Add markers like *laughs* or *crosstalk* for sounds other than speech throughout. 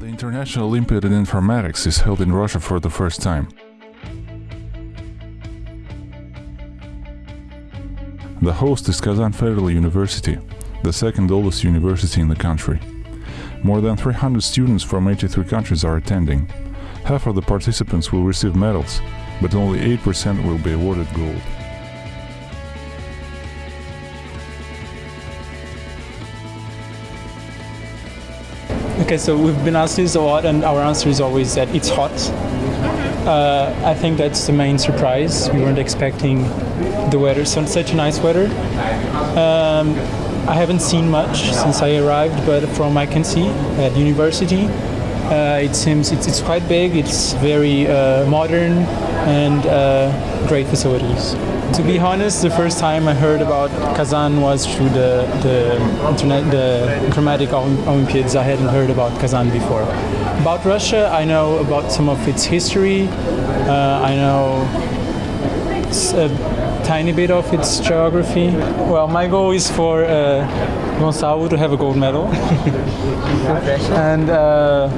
National Olympiad in Informatics is held in Russia for the first time. The host is Kazan Federal University, the second oldest university in the country. More than 300 students from 83 countries are attending. Half of the participants will receive medals, but only 8% will be awarded gold. Okay, so we've been asked this a lot, and our answer is always that it's hot. Uh, I think that's the main surprise. We weren't expecting the weather, so such a nice weather. Um, I haven't seen much since I arrived, but from I can see at university, uh, it seems it's, it's quite big. It's very uh, modern and uh, great facilities. To be honest, the first time I heard about Kazan was through the the internet, the Chromatic Olympiads. I hadn't heard about Kazan before. About Russia, I know about some of its history. Uh, I know a tiny bit of its geography. Well, my goal is for uh, Gonçalo to have a gold medal, *laughs* and. Uh,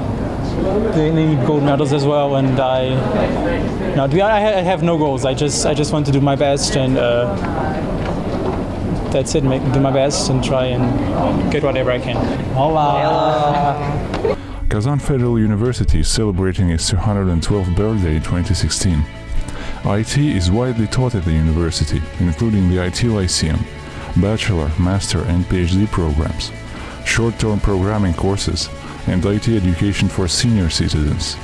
medals as well, and I, no, I have no goals. I just, I just want to do my best, and uh, that's it. Make, do my best and try and get whatever I can. Hola. Kazan Federal University is celebrating its 212th birthday in 2016. IT is widely taught at the university, including the IT Lyceum, bachelor, master and PhD programs, short-term programming courses, and IT education for senior citizens.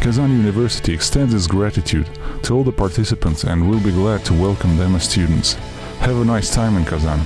Kazan University extends its gratitude to all the participants and will be glad to welcome them as students. Have a nice time in Kazan.